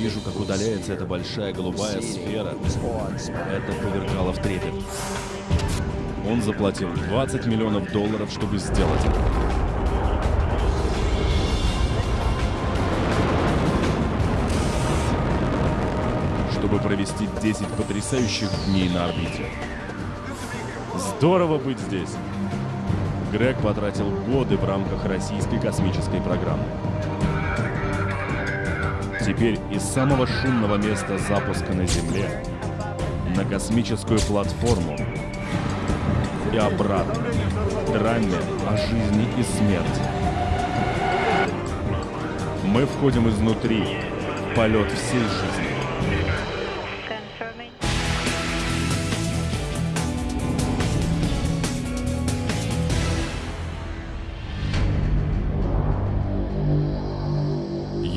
вижу, как удаляется эта большая голубая сфера. Это повергало в трепет. Он заплатил 20 миллионов долларов, чтобы сделать это. Чтобы провести 10 потрясающих дней на орбите. Здорово быть здесь! Грег потратил годы в рамках российской космической программы. Теперь из самого шумного места запуска на Земле на космическую платформу и обратно. Драме о жизни и смерти. Мы входим изнутри в полет всей жизни.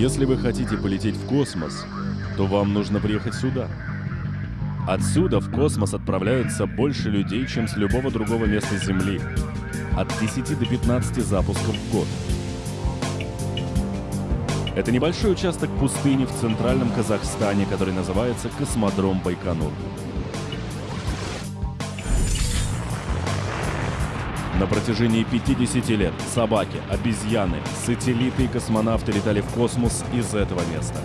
Если вы хотите полететь в космос, то вам нужно приехать сюда. Отсюда в космос отправляются больше людей, чем с любого другого места Земли. От 10 до 15 запусков в год. Это небольшой участок пустыни в центральном Казахстане, который называется Космодром Байконур. На протяжении 50 лет собаки, обезьяны, сателлиты и космонавты летали в космос из этого места.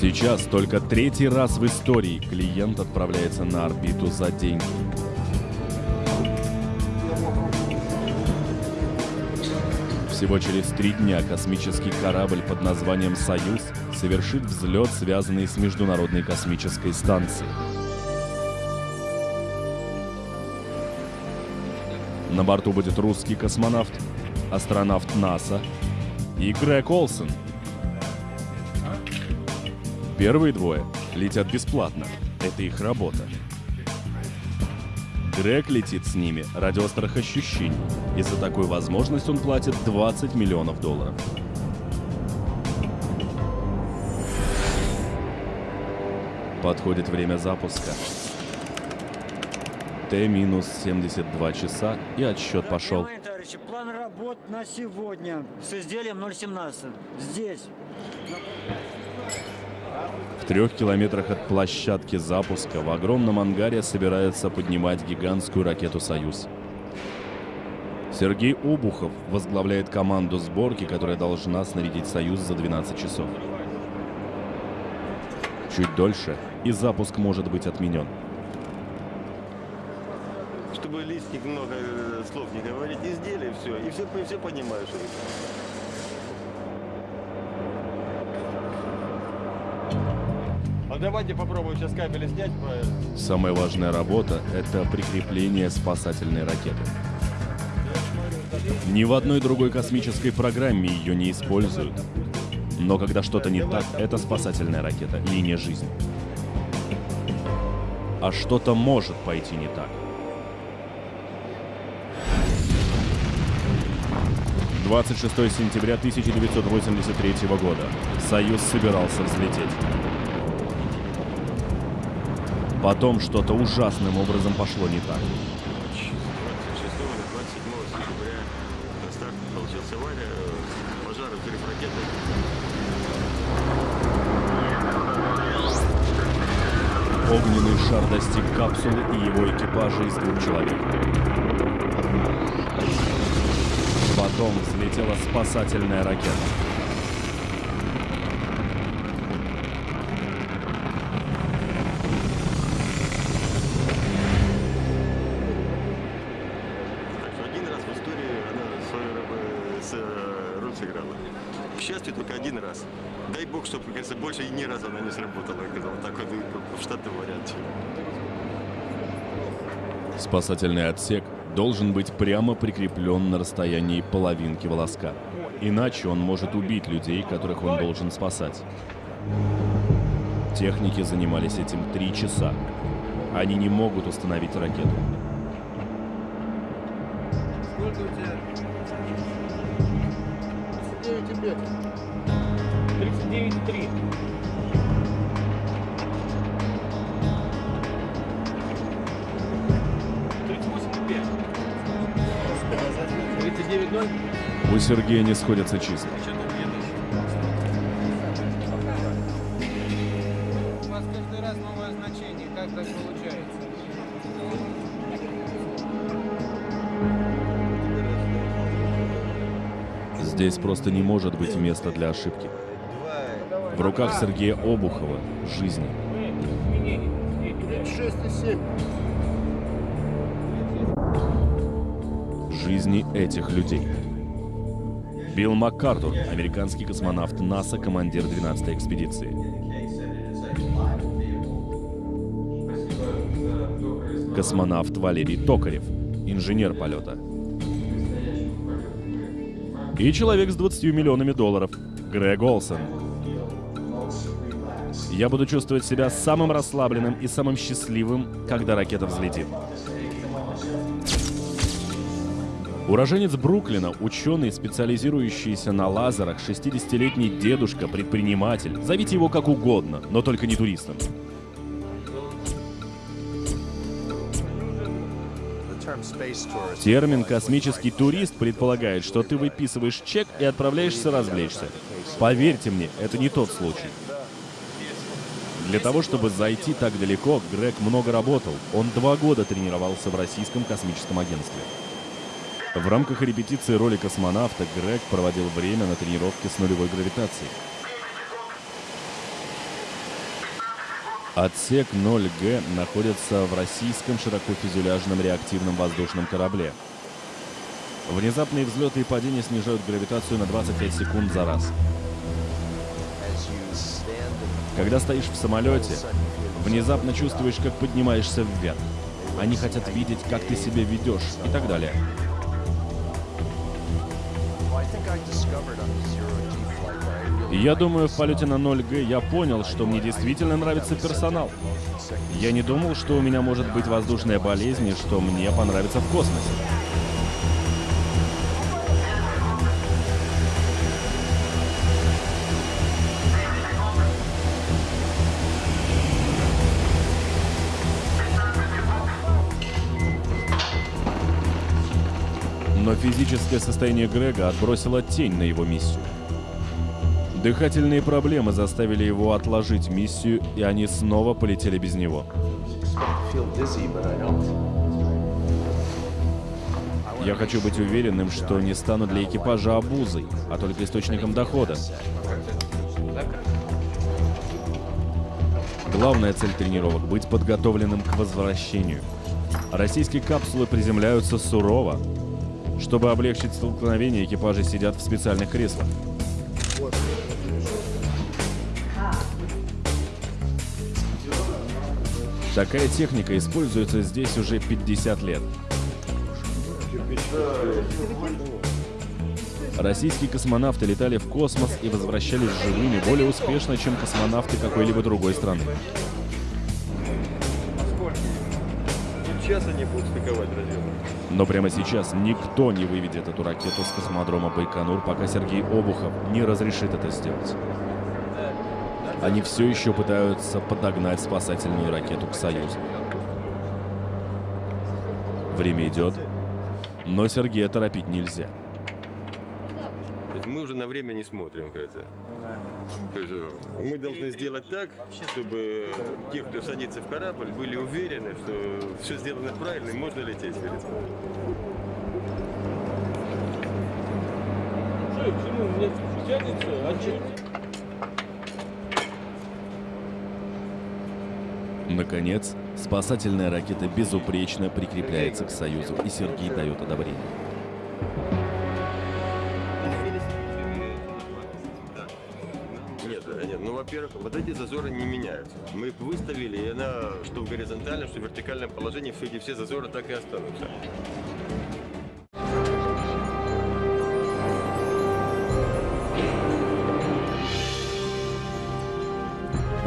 Сейчас только третий раз в истории клиент отправляется на орбиту за деньги. Всего через три дня космический корабль под названием «Союз» совершит взлет, связанный с Международной космической станцией. На борту будет русский космонавт, астронавт НАСА и Грег Олсен. Первые двое летят бесплатно. Это их работа. Грег летит с ними ради острых ощущений, и за такую возможность он платит 20 миллионов долларов. Подходит время запуска. Т-72 часа, и отсчет пошел. Товарищи, план работ на сегодня с изделием 017. Здесь. В трех километрах от площадки запуска в огромном ангаре собирается поднимать гигантскую ракету «Союз». Сергей Обухов возглавляет команду сборки, которая должна снарядить «Союз» за 12 часов. Чуть дольше, и запуск может быть отменен. Чтобы лишних много э, слов не говорить, изделие все, и все, и все понимаешь. А давайте попробуем сейчас кабели снять. Самая важная работа – это прикрепление спасательной ракеты. Ни в одной другой космической программе ее не используют. Но когда что-то не так, это спасательная ракета, линия жизни. А что-то может пойти не так. 26 сентября 1983 года. Союз собирался взлететь. Потом что-то ужасным образом пошло не так. 26 или 27 сентября на старте получилась авария, э, пожар, взрыв ракеты. Огненный шар достиг капсулы и его экипажа из двух человек. Потом взлетела спасательная ракета. Варианте. Спасательный отсек должен быть прямо прикреплен на расстоянии половинки волоска. Иначе он может убить людей, которых он должен спасать. Техники занимались этим три часа. Они не могут установить ракету. Сколько у тебя? 39 лет. 39,3. У Сергея не сходятся числа. Получается? Здесь просто не может быть места для ошибки. В руках Сергея Обухова жизни. Жизни этих людей. Билл МакКартур, американский космонавт НАСА, командир 12-й экспедиции. Космонавт Валерий Токарев, инженер полета. И человек с 20 миллионами долларов, Грег Олсен. Я буду чувствовать себя самым расслабленным и самым счастливым, когда ракета взлетит. Уроженец Бруклина, ученый, специализирующийся на лазерах, 60-летний дедушка, предприниматель. Зовите его как угодно, но только не туристом. Термин «космический турист» предполагает, что ты выписываешь чек и отправляешься развлечься. Поверьте мне, это не тот случай. Для того, чтобы зайти так далеко, Грег много работал. Он два года тренировался в Российском космическом агентстве. В рамках репетиции роли космонавта Грег проводил время на тренировке с нулевой гравитацией. Отсек 0Г находится в российском широкофюзеляжном реактивном воздушном корабле. Внезапные взлеты и падения снижают гравитацию на 25 секунд за раз. Когда стоишь в самолете, внезапно чувствуешь, как поднимаешься вверх. Они хотят видеть, как ты себя ведешь и так далее. Я думаю, в полете на 0Г я понял, что мне действительно нравится персонал. Я не думал, что у меня может быть воздушная болезнь и что мне понравится в космосе. Физическое состояние Грега отбросило тень на его миссию. Дыхательные проблемы заставили его отложить миссию, и они снова полетели без него. Я хочу быть уверенным, что не стану для экипажа обузой, а только источником дохода. Главная цель тренировок — быть подготовленным к возвращению. Российские капсулы приземляются сурово. Чтобы облегчить столкновение, экипажи сидят в специальных креслах. Такая техника используется здесь уже 50 лет. Российские космонавты летали в космос и возвращались живыми более успешно, чем космонавты какой-либо другой страны. Сейчас они будут стыковать разъемы. Но прямо сейчас никто не выведет эту ракету с космодрома Байконур, пока Сергей Обухов не разрешит это сделать. Они все еще пытаются подогнать спасательную ракету к Союзу. Время идет, но Сергея торопить нельзя. То есть мы уже на время не смотрим, кажется. Э, мы должны сделать так, чтобы те, кто садится в корабль, были уверены, что все сделано правильно и можно лететь. говорится. Наконец, спасательная ракета безупречно прикрепляется к Союзу, и Сергей дает одобрение. Во-первых, вот эти зазоры не меняются. Мы выставили, и она, что в горизонтальном, что в вертикальном положении, все эти все зазоры так и останутся.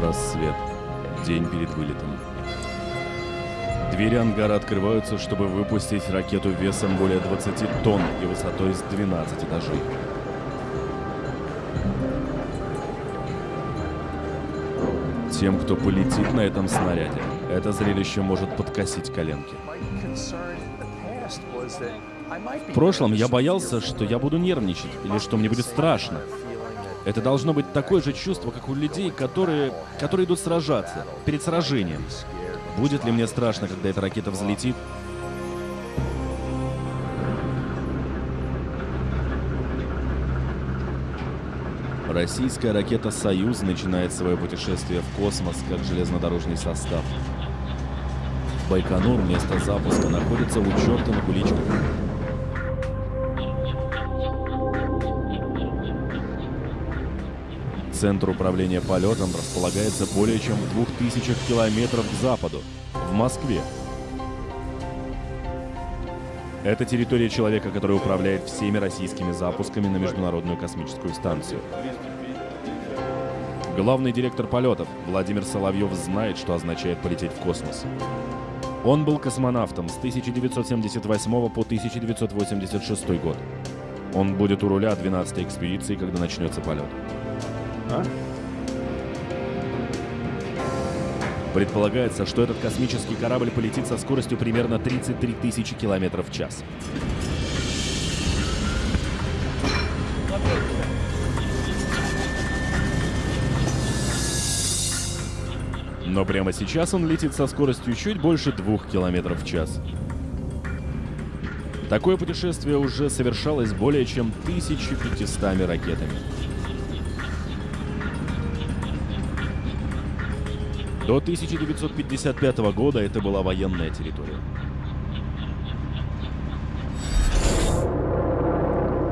Рассвет. День перед вылетом. Двери ангара открываются, чтобы выпустить ракету весом более 20 тонн и высотой с 12 этажей. Тем, кто полетит на этом снаряде, это зрелище может подкосить коленки. В прошлом я боялся, что я буду нервничать или что мне будет страшно. Это должно быть такое же чувство, как у людей, которые, которые идут сражаться, перед сражением. Будет ли мне страшно, когда эта ракета взлетит? Российская ракета «Союз» начинает свое путешествие в космос как железнодорожный состав. Байконур, место запуска, находится у черта на куличках. Центр управления полетом располагается более чем в двух тысячах километров к западу, в Москве. Это территория человека, который управляет всеми российскими запусками на Международную космическую станцию. Главный директор полетов Владимир Соловьев знает, что означает полететь в космос. Он был космонавтом с 1978 по 1986 год. Он будет у руля 12-й экспедиции, когда начнется полет. Предполагается, что этот космический корабль полетит со скоростью примерно 33 тысячи километров в час. Но прямо сейчас он летит со скоростью чуть больше двух километров в час. Такое путешествие уже совершалось более чем 1500 ракетами. До 1955 года это была военная территория.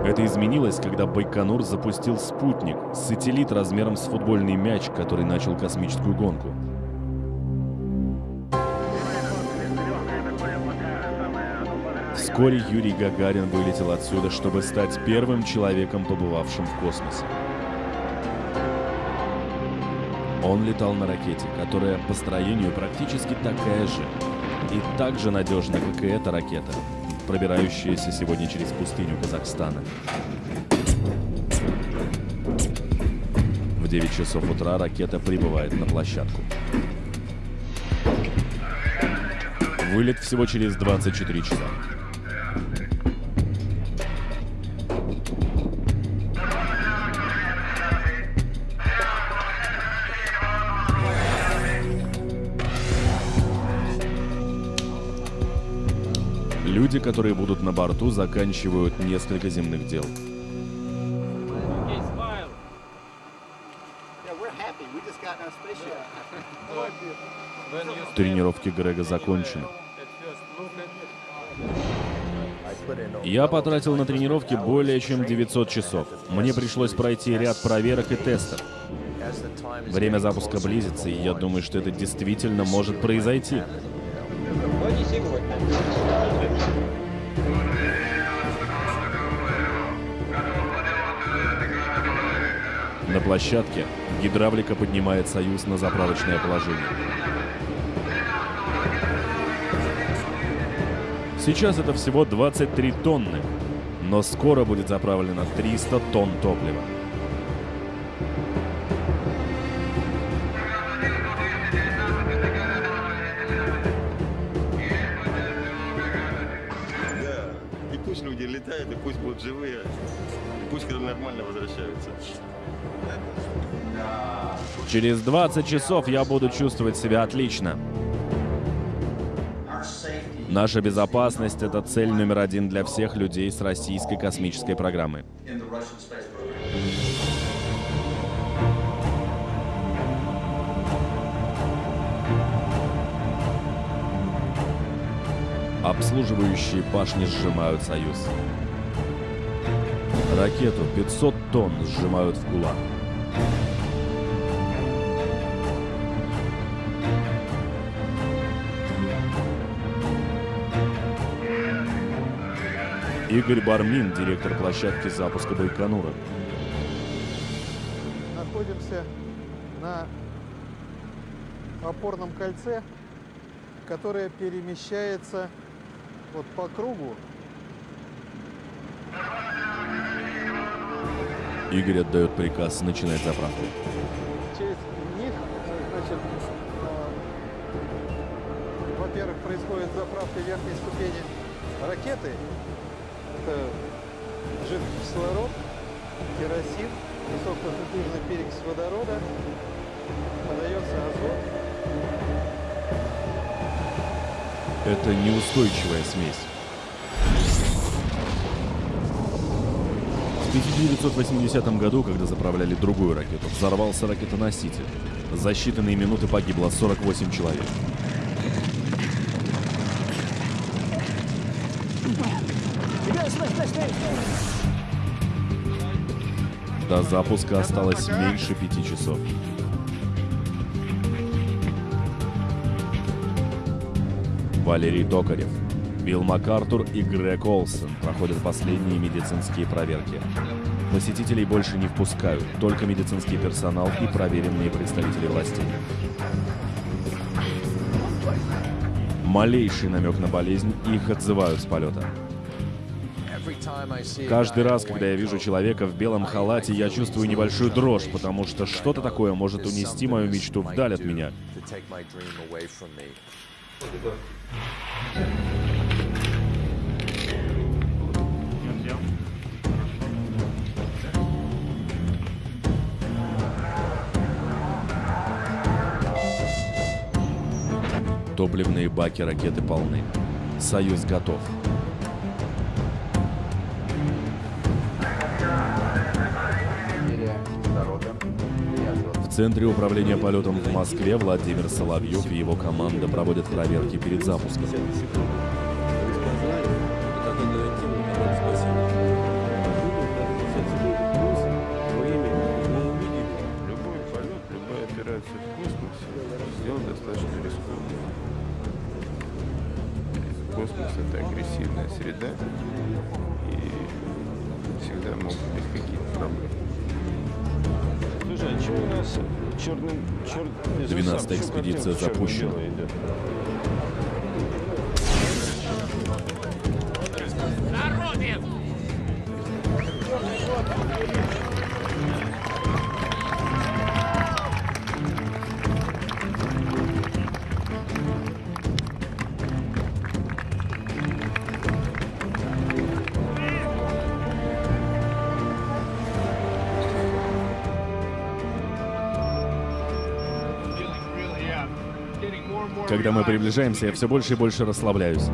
Это изменилось, когда Байконур запустил спутник, сателлит размером с футбольный мяч, который начал космическую гонку. Вскоре Юрий Гагарин вылетел отсюда, чтобы стать первым человеком, побывавшим в космосе. Он летал на ракете, которая по строению практически такая же и так же надежна, как и эта ракета, пробирающаяся сегодня через пустыню Казахстана. В 9 часов утра ракета прибывает на площадку. Вылет всего через 24 часа. Люди, которые будут на борту, заканчивают несколько земных дел. Тренировки Грега закончены. Я потратил на тренировки более чем 900 часов. Мне пришлось пройти ряд проверок и тестов. Время запуска близится, и я думаю, что это действительно может произойти. Площадке гидравлика поднимает «Союз» на заправочное положение. Сейчас это всего 23 тонны, но скоро будет заправлено 300 тонн топлива. Через 20 часов я буду чувствовать себя отлично. Наша безопасность — это цель номер один для всех людей с российской космической программы. Обслуживающие башни сжимают «Союз». Ракету 500 тонн сжимают в кулак. Игорь Бармин, директор площадки запуска Байконура. находимся на опорном кольце, которое перемещается вот по кругу. Игорь отдает приказ начинать заправку. Через них, значит, э, во-первых, происходит заправка верхней ступени ракеты, это жидкий кислород, керосин, высококонцентрированный перекись водорода, подается азот. Это неустойчивая смесь. В 1980 году, когда заправляли другую ракету, взорвался ракетоноситель. За считанные минуты погибло 48 человек. До запуска осталось меньше пяти часов. Валерий Токарев, Билл МакАртур и Грег Олсен проходят последние медицинские проверки. Посетителей больше не впускают, только медицинский персонал и проверенные представители властей. Малейший намек на болезнь, их отзывают с полета. Каждый раз, когда я вижу человека в белом халате, я чувствую небольшую дрожь, потому что что-то такое может унести мою мечту вдаль от меня. Топливные баки ракеты полны. Союз готов. Центре управления полетом в Москве Владимир Соловьев и его команда проводят проверки перед запуском. Черным... Чер... 12-я экспедиция запущена. Когда мы приближаемся, я все больше и больше расслабляюсь.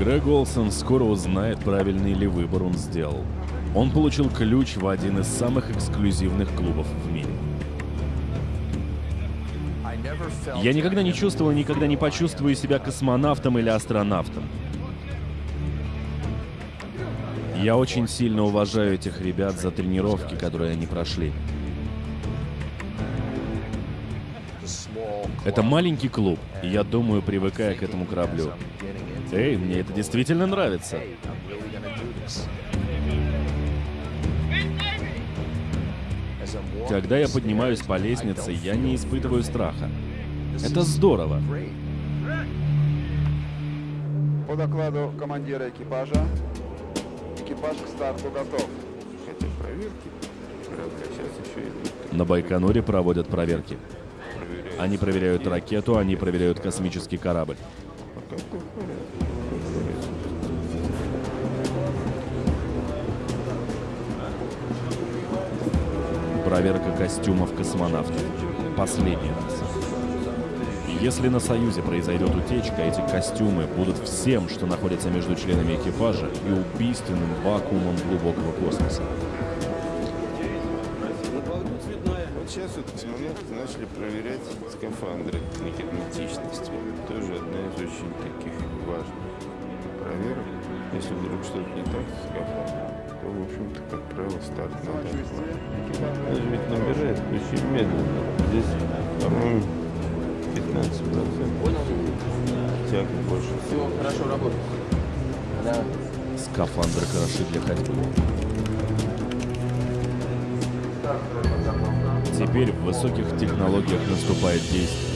Грег Олсон скоро узнает, правильный ли выбор он сделал. Он получил ключ в один из самых эксклюзивных клубов в мире. Я никогда не чувствовал никогда не почувствую себя космонавтом или астронавтом. Я очень сильно уважаю этих ребят за тренировки, которые они прошли. Это маленький клуб, и я думаю, привыкая к этому кораблю. Эй, мне это действительно нравится. Когда я поднимаюсь по лестнице, я не испытываю страха. Это здорово. По докладу командира экипажа, экипаж к старту готов. Хотя проверки сейчас еще идут. На Байконуре проводят проверки. Они проверяют ракету, они проверяют космический корабль. Проверка костюмов космонавтов. Последний раз. Если на Союзе произойдет утечка, эти костюмы будут всем, что находится между членами экипажа и убийственным вакуумом глубокого космоса. Сейчас вот космонавты начали проверять скафандры на герметичность. Тоже одна из очень таких важных проверок. Если вдруг что-то не так с скафандром, то, в общем-то, как правило, старт надо. Даже ведь набирает очень медленно. Здесь, по-моему, 15 процентов. Тяга больше всего. Хорошо работает. Да. Скафандры хороши для ходьбы. Теперь в высоких технологиях наступает действие.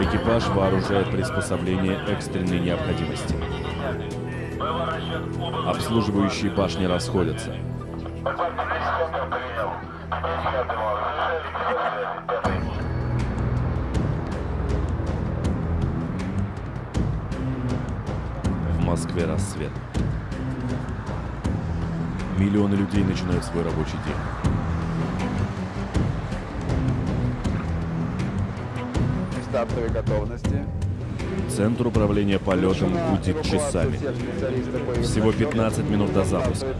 Экипаж вооружает приспособление экстренной необходимости. Обслуживающие башни расходятся. Москве рассвет. Миллионы людей начинают свой рабочий день. Стартовой готовности. Центр управления полетом гудит часами. Всего расчетов 15 минут до запуска.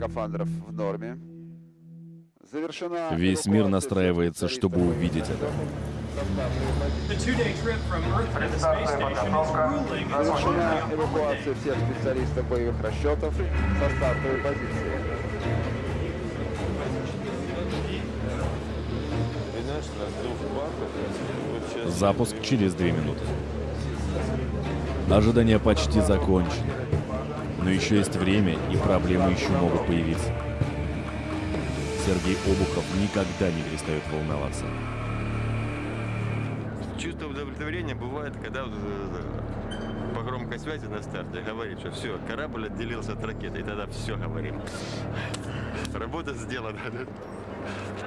Скафандров в норме. Завершена Весь мир настраивается, чтобы увидеть это. Завершена эвакуация всех специалистов боевых расчетов со стартовой позиции. Запуск через 2 минуты. Ожидание почти закончено. Но еще есть время, и проблемы еще могут появиться. Сергей Обухов никогда не перестает волноваться. Чувство удовлетворения бывает, когда э, по громкой связи на старте говорит, что все, корабль отделился от ракеты, и тогда все говорим. Работа сделана.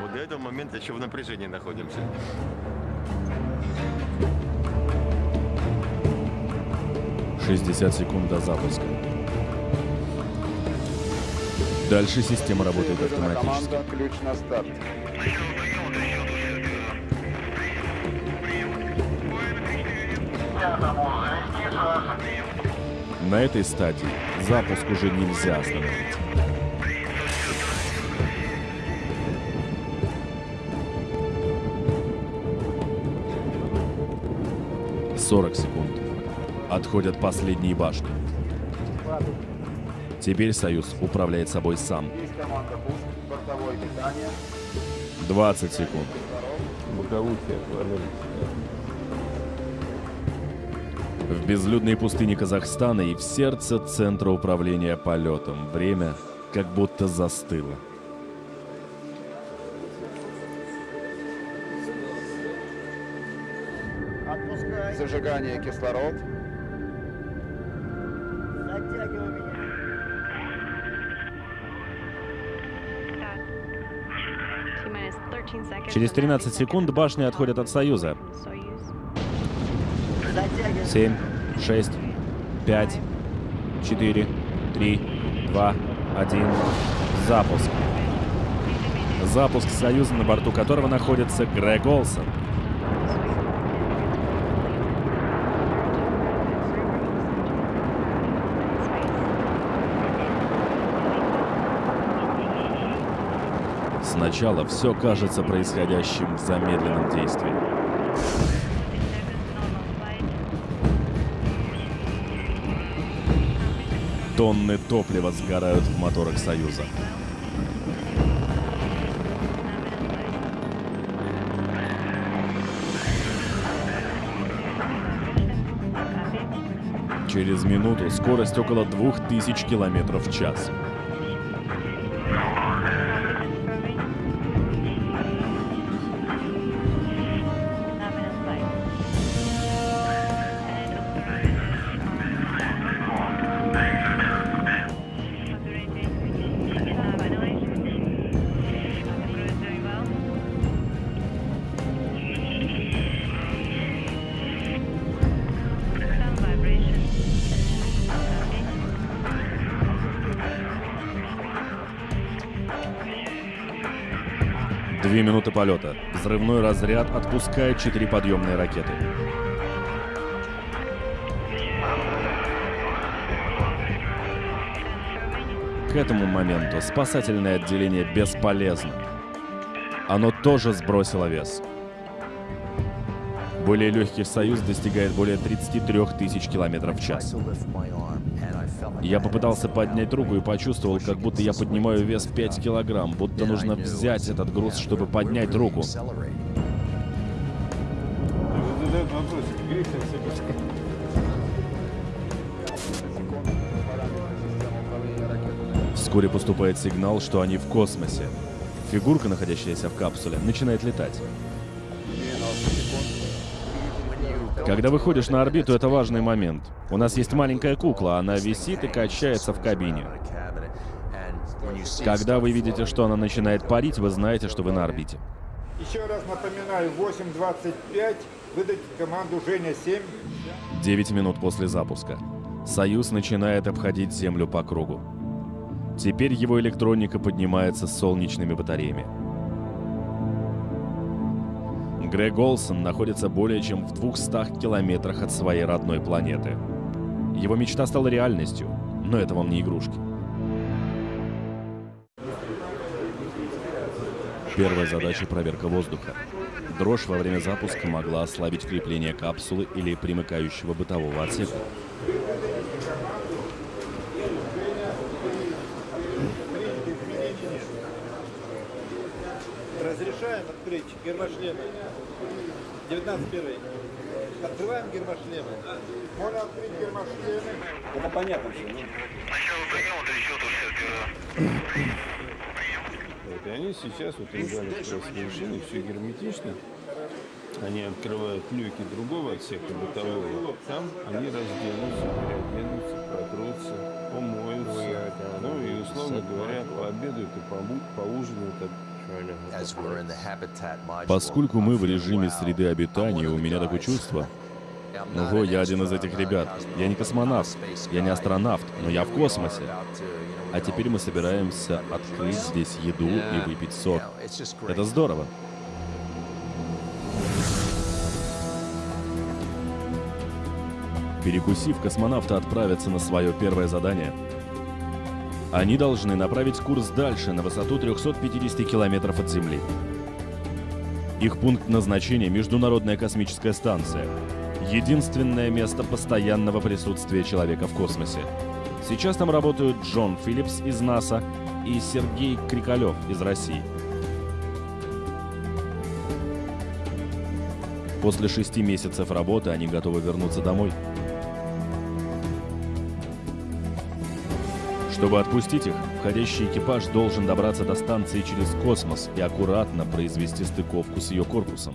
Вот до этого момента еще в напряжении находимся. — 60 секунд до запуска. Дальше система работает автоматически. команда «Ключ на старт». На этой стадии запуск уже нельзя остановить. Сорок секунд. Отходят последние башни. Теперь Союз управляет собой сам. Есть команда «Пуск», бортовое питание. 20 секунд. В безлюдной пустыне Казахстана и в сердце центра управления полетом время как будто застыло. Зажигание кислород. Через 13 секунд башни отходят от Союза. Затягивай. 7, 6, 5, 4, 3, 2, 1. Запуск. Запуск Союза, на борту которого находится Грег Олсон. Сначала все кажется происходящим в замедленном действии. Тонны топлива сгорают в моторах Союза. Через минуту скорость около 2000 километров в час. Полета. Взрывной разряд отпускает четыре подъемные ракеты. К этому моменту спасательное отделение бесполезно. Оно тоже сбросило вес. Более легкий «Союз» достигает более 33 тысяч километров в час. Я попытался поднять руку и почувствовал, как будто я поднимаю вес в 5 килограмм, будто нужно взять этот груз, чтобы поднять руку. Вскоре поступает сигнал, что они в космосе. Фигурка, находящаяся в капсуле, начинает летать. Когда выходишь на орбиту, это важный момент. У нас есть маленькая кукла, она висит и качается в кабине. Когда вы видите, что она начинает парить, вы знаете, что вы на орбите. Еще раз напоминаю, 8.25, выдать команду Женя-7. 9 минут после запуска. Союз начинает обходить Землю по кругу. Теперь его электроника поднимается с солнечными батареями. Грег Олсон находится более чем в 200 километрах от своей родной планеты. Его мечта стала реальностью, но это вам не игрушки. Первая задача — проверка воздуха. Дрожь во время запуска могла ослабить крепление капсулы или примыкающего бытового отсека. Разрешаем открыть гермошлемы. 19 первый. Открываем гермошлемы. Можно открыть гермошлемы. Это понятно все. Вот, и они сейчас, вот как раз машины, все герметично. Они открывают люки другого отсека бытового. Там они разденутся, переоденутся, протрутся, помоются. Ну и, условно говоря, пообедают и поужинают Поскольку мы в режиме среды обитания, у меня такое чувство. Ого, я один из этих ребят. Я не космонавт, я не астронавт, но я в космосе. А теперь мы собираемся открыть здесь еду и выпить сок. Это здорово. Перекусив, космонавты отправятся на свое первое задание. Они должны направить курс дальше, на высоту 350 километров от Земли. Их пункт назначения — Международная космическая станция. Единственное место постоянного присутствия человека в космосе. Сейчас там работают Джон Филлипс из НАСА и Сергей Крикалев из России. После шести месяцев работы они готовы вернуться домой. Чтобы отпустить их, входящий экипаж должен добраться до станции через космос и аккуратно произвести стыковку с ее корпусом.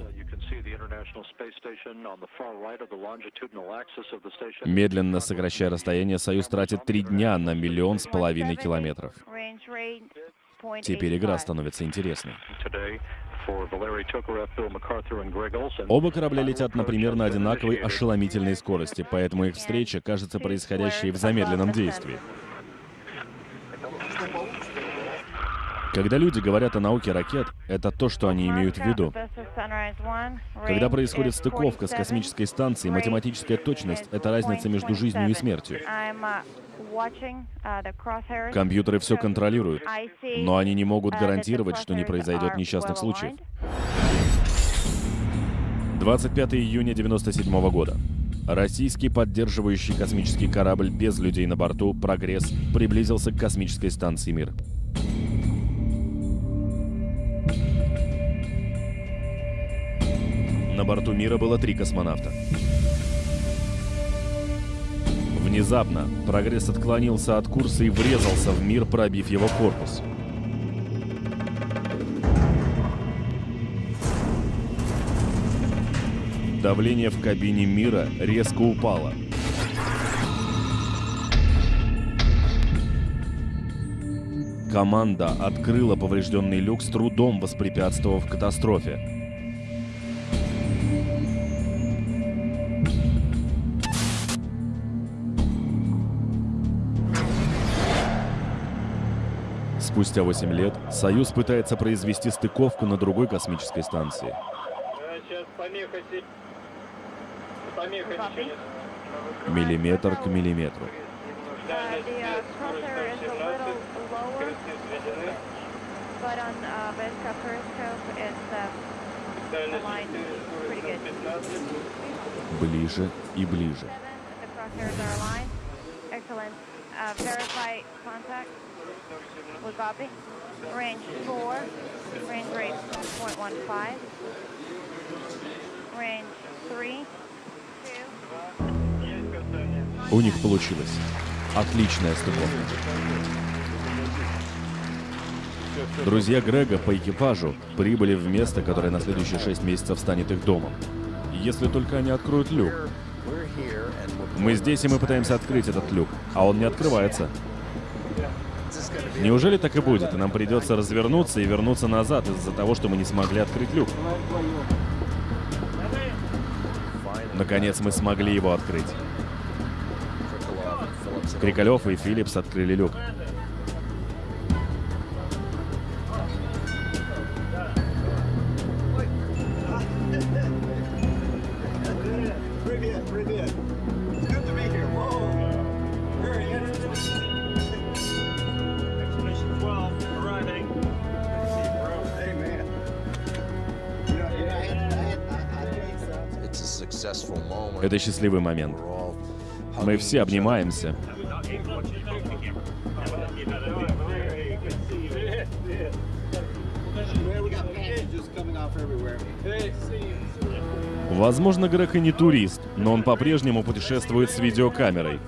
Медленно сокращая расстояние, Союз тратит три дня на миллион с половиной километров. Теперь игра становится интересной. Оба корабля летят на примерно одинаковой ошеломительной скорости, поэтому их встреча кажется происходящей в замедленном действии. Когда люди говорят о науке ракет, это то, что они имеют в виду. Когда происходит стыковка с космической станцией, математическая точность — это разница между жизнью и смертью. Компьютеры все контролируют, но они не могут гарантировать, что не произойдет несчастных случаев. 25 июня 97 года. Российский поддерживающий космический корабль без людей на борту «Прогресс» приблизился к космической станции «Мир». На борту «Мира» было три космонавта. Внезапно «Прогресс» отклонился от курса и врезался в «Мир», пробив его корпус. Давление в кабине «Мира» резко упало. Команда открыла поврежденный люк с трудом воспрепятствовав катастрофе. Спустя 8 лет Союз пытается произвести стыковку на другой космической станции. Миллиметр к миллиметру. Дальность нет, скорость 117, скорости сведены. Дальность 4, скорость 115. Ближе и ближе. Excellent. Uh, verify contact. With Bobby. Range 4. Range rate 1.15. Range 3. У них получилось. Отличная стыковка. Друзья Грега по экипажу прибыли в место, которое на следующие шесть месяцев станет их домом. Если только они откроют люк. Мы здесь, и мы пытаемся открыть этот люк, а он не открывается. Неужели так и будет, и нам придется развернуться и вернуться назад из-за того, что мы не смогли открыть люк? Наконец мы смогли его открыть. Крикалев и Филлипс открыли люк. Счастливый момент. Мы все обнимаемся. Возможно, Грег и не турист, но он по-прежнему путешествует с видеокамерой.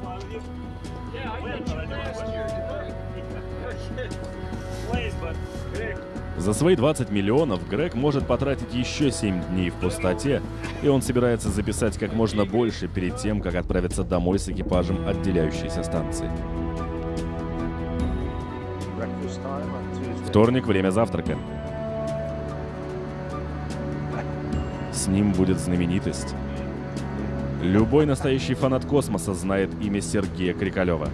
За свои 20 миллионов Грег может потратить еще 7 дней в пустоте, и он собирается записать как можно больше перед тем, как отправиться домой с экипажем отделяющейся станции. Вторник — время завтрака. С ним будет знаменитость. Любой настоящий фанат космоса знает имя Сергея Крикалева.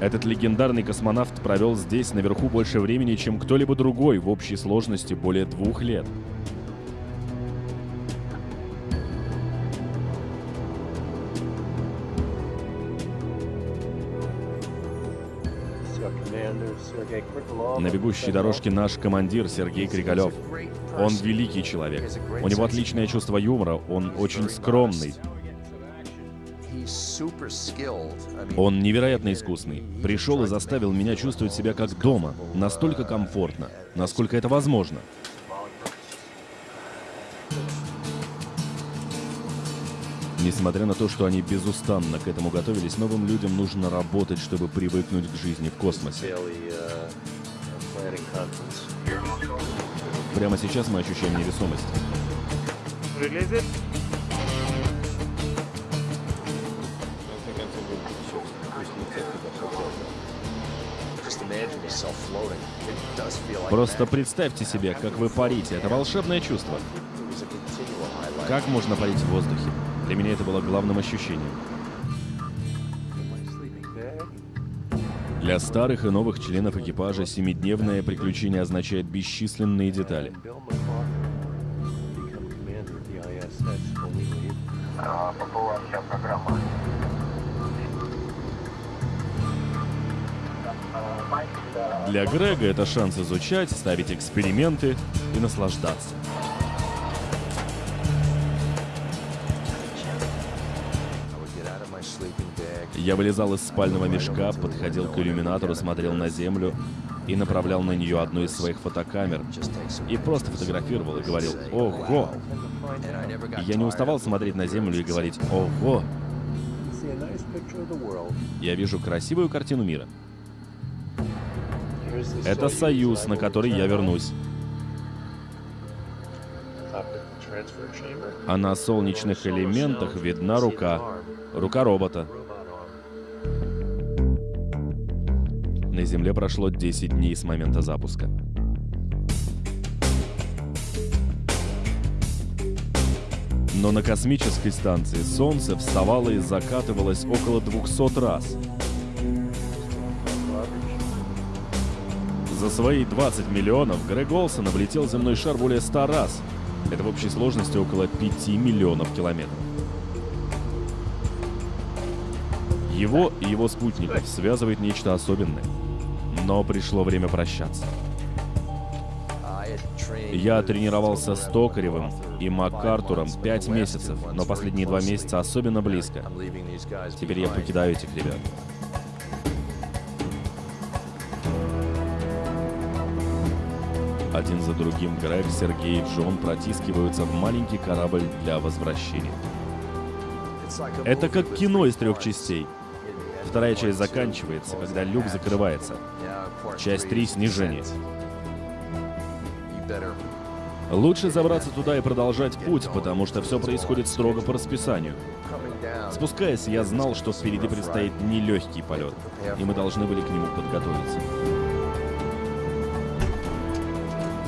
Этот легендарный космонавт провел здесь наверху больше времени, чем кто-либо другой в общей сложности более двух лет. На бегущей дорожке наш командир Сергей Кригалев. Он великий человек. У него отличное чувство юмора, он очень скромный. Он невероятно искусный. Пришел и заставил меня чувствовать себя как дома. Настолько комфортно, насколько это возможно. Несмотря на то, что они безустанно к этому готовились, новым людям нужно работать, чтобы привыкнуть к жизни в космосе. conference. Прямо сейчас мы ощущаем невесомость. Просто представьте себе, как вы парите. Это волшебное чувство. Как можно парить в воздухе? Для меня это было главным ощущением. Для старых и новых членов экипажа семидневное приключение означает бесчисленные детали. Для Грега это шанс изучать, ставить эксперименты и наслаждаться. Я вылезал из спального мешка, подходил к иллюминатору, смотрел на Землю и направлял на нее одну из своих фотокамер. И просто фотографировал и говорил «Ого!». Я не уставал смотреть на Землю и говорить «Ого!». Я вижу красивую картину мира. Это союз, на который я вернусь. А на солнечных элементах видна рука. Рука робота. На Земле прошло 10 дней с момента запуска. Но на космической станции Солнце вставало и закатывалось около 200 раз. За свои 20 миллионов Грег Олсон облетел земной шар более 100 раз. Это в общей сложности около 5 миллионов километров. Его и его спутников связывает нечто особенное. Но пришло время прощаться. Я тренировался с Токаревым и five Маккартуром months, 5 but the last месяцев, но последние два месяца особенно близко. Теперь я покидаю этих ребят. Один за другим Грег, Сергей и Джон протискиваются в маленький корабль для возвращения. Это как кино из трех частей. Вторая часть заканчивается, когда люк закрывается. Часть 3 — снижение. Лучше забраться туда и продолжать путь, потому что все происходит строго по расписанию. Спускаясь, я знал, что впереди предстоит нелегкий полет, и мы должны были к нему подготовиться.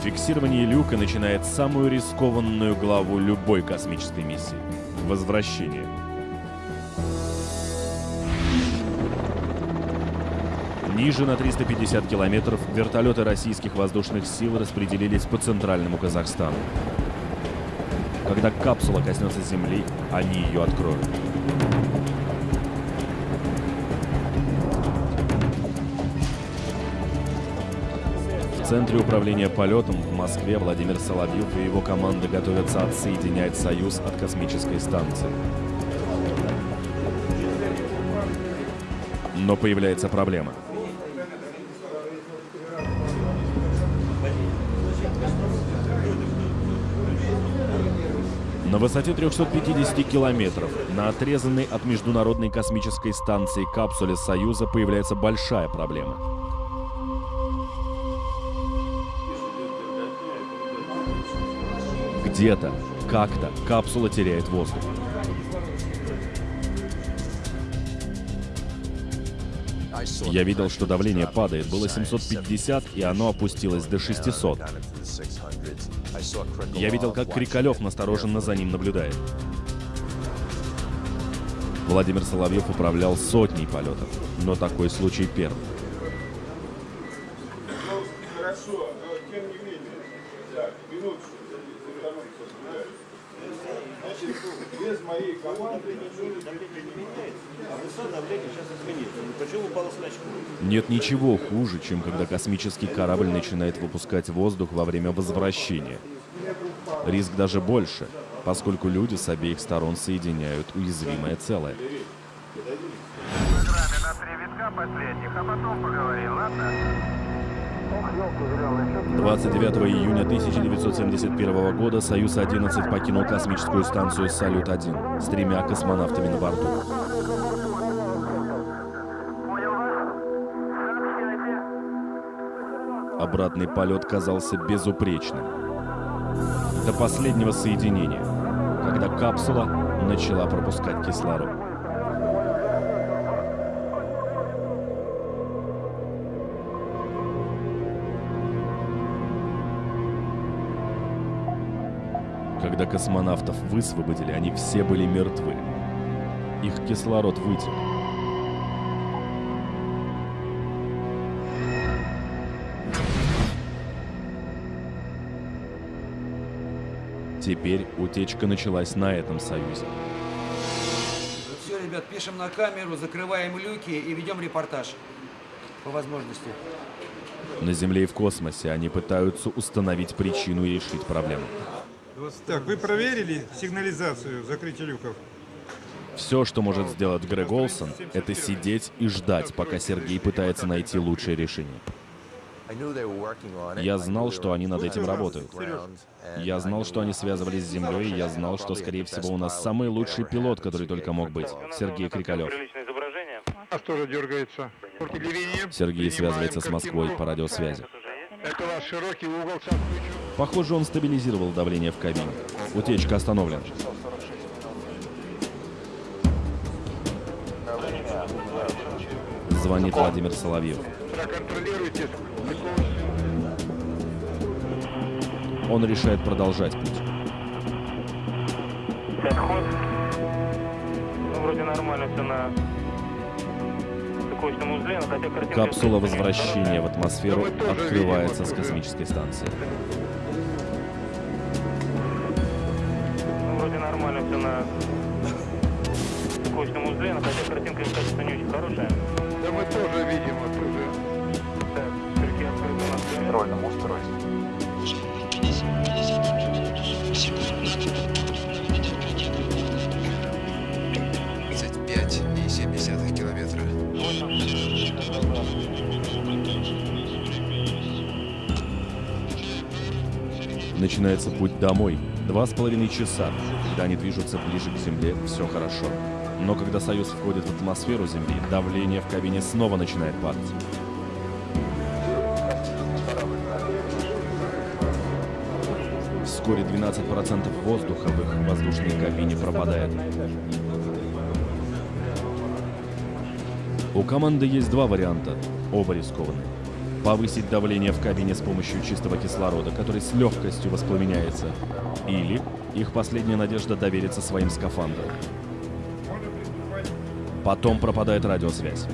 Фиксирование люка начинает самую рискованную главу любой космической миссии — возвращение. Ниже на 350 километров вертолеты российских воздушных сил распределились по центральному Казахстану. Когда капсула коснется Земли, они ее откроют. В центре управления полетом в Москве Владимир Соловьев и его команда готовятся отсоединять «Союз» от космической станции. Но появляется проблема. На высоте 350 километров на отрезанной от Международной космической станции капсуле Союза появляется большая проблема. Где-то, как-то капсула теряет воздух. Я видел, что давление падает. Было 750, и оно опустилось до 600. Я видел, как Крикалев настороженно за ним наблюдает. Владимир Соловьев управлял сотней полетов, но такой случай первый. Без моей команды ничего не меняется. А высота давления сейчас изменится. Почему упала скачка? Нет ничего хуже, чем когда космический корабль начинает выпускать воздух во время возвращения. Риск даже больше, поскольку люди с обеих сторон соединяют уязвимое целое. последних, а потом поговорим, ладно? 29 июня 1971 года «Союз-11» покинул космическую станцию «Салют-1» с тремя космонавтами на борту. Обратный полет казался безупречным. До последнего соединения, когда капсула начала пропускать кислород. Когда космонавтов высвободили, они все были мертвы. Их кислород вытек. Теперь утечка началась на этом союзе. Ну все, ребят, пишем на камеру, закрываем люки и ведем репортаж. По возможности. На Земле и в космосе они пытаются установить причину и решить проблему. Так, вы проверили сигнализацию закрытия люков? Все, что может сделать Грег Олсон, это сидеть и ждать, пока Сергей пытается найти лучшее решение. Я знал, что они над этим работают. Я знал, что они связывались с Землей, и я знал, что, скорее всего, у нас самый лучший пилот, который только мог быть. Сергей Крикалев. Нас тоже дергается. Сергей связывается с Москвой по радиосвязи. Это ваш широкий угол. Похоже, он стабилизировал давление в кабине. Утечка остановлена. Звонит Владимир Соловьев. Проконтролируйте. Он решает продолжать путь. Отход. Ну, вроде нормально все на текущем узле, но хотя картинка... Капсула возвращения в атмосферу открывается с космической станции. Ну, вроде нормально все на текущем узле, но хотя картинка, качество не очень хорошая. Да мы тоже видим оттуда. Так, крюки открыты у нас. Контрольном устройстве. Начинается путь домой. Два с половиной часа. Когда они движутся ближе к Земле, все хорошо. Но когда Союз входит в атмосферу Земли, давление в кабине снова начинает падать. Вскоре 12% воздуха в их воздушной кабине пропадает. У команды есть два варианта, оба рискованные. Повысить давление в кабине с помощью чистого кислорода, который с легкостью воспламеняется. Или их последняя надежда довериться своим скафандрам. Потом пропадает радиосвязь.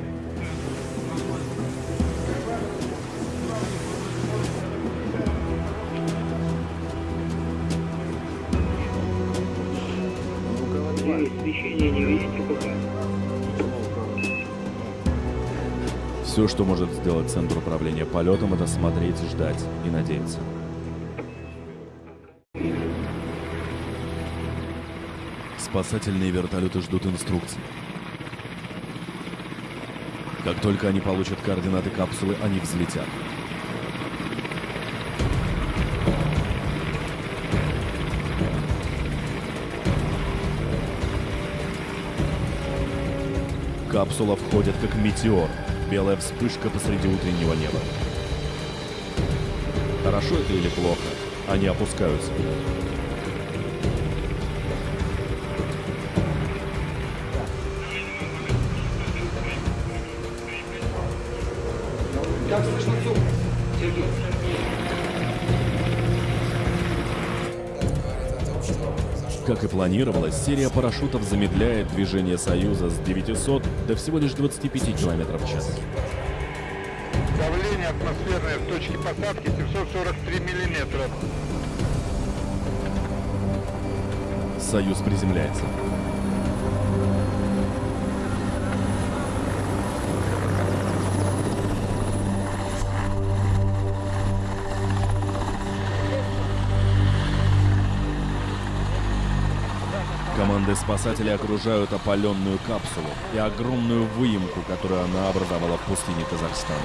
Не видите пока? Все, что может сделать Центр управления полетом, это смотреть, ждать и надеяться. Спасательные вертолеты ждут инструкций. Как только они получат координаты капсулы, они взлетят. Капсула входит как метеор, белая вспышка посреди утреннего неба. Хорошо это или плохо? Они опускаются. Как и планировалось, серия парашютов замедляет движение Союза с 900 до всего лишь 25 км в час. Давление атмосферное в точке посадки 743 миллиметра. Союз приземляется. Команды спасателей окружают опаленную капсулу и огромную выемку, которую она образовала в пустыне Казахстана.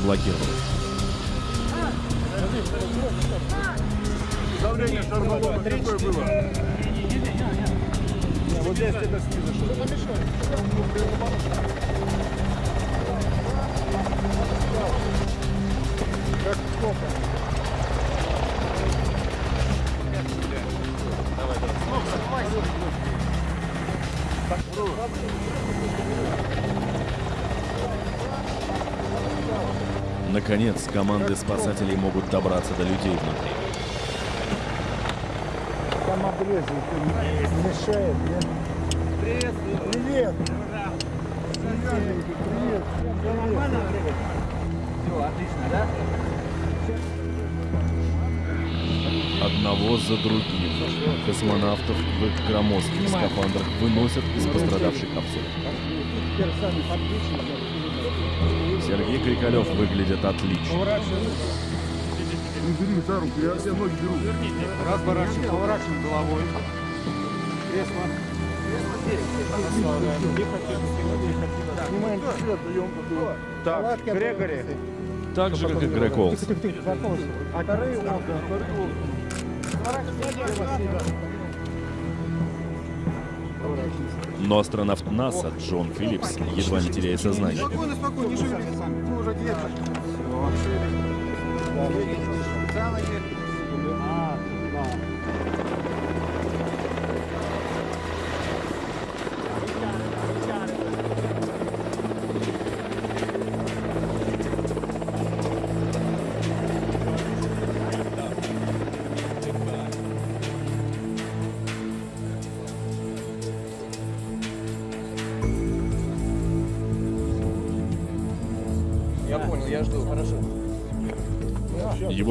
Заблокировалась. Наконец, команды спасателей могут добраться до людей внутри. Там обрезы мешает, нет? Привет. Привет. Привет. Все нормально, Все, отлично, да? Одного за другим космонавтов в их громоздких скафандрах выносят из пострадавшей капсулы. Сергей Крикалев выглядит отлично. Не бери за руку, я все ноги беру. Разворачиваем, поворачиваем головой. Кресло. Снимаем свет, даем. Так, Грегори. Так же, как и Грег Олс. Но астронавт НАСА Джон Филлипс едва не теряет сознание.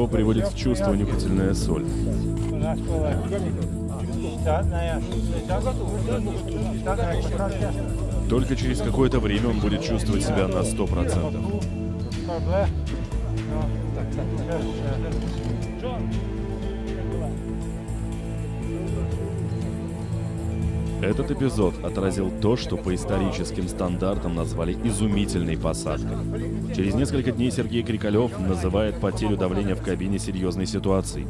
Его приводит в чувство нюхательная соль. Только через какое-то время он будет чувствовать себя на 100%. Этот эпизод отразил то, что по историческим стандартам назвали изумительной посадкой. Через несколько дней Сергей Крикалев называет потерю давления в кабине серьезной ситуацией.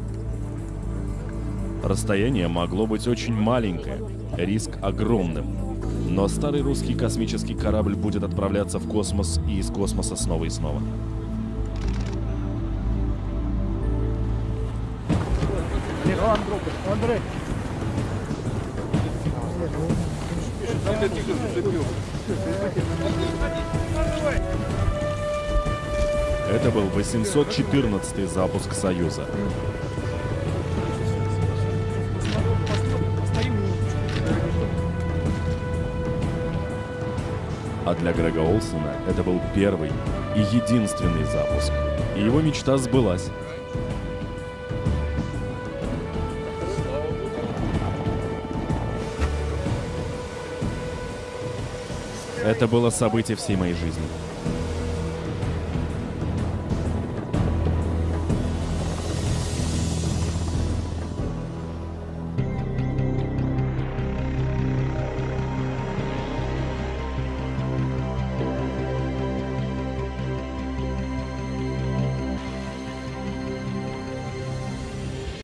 Расстояние могло быть очень маленькое, риск огромным. Но старый русский космический корабль будет отправляться в космос и из космоса снова и снова. Андрей. Это был 814 запуск Союза. А для Грега Олсона это был первый и единственный запуск. И его мечта сбылась. Это было событие всей моей жизни.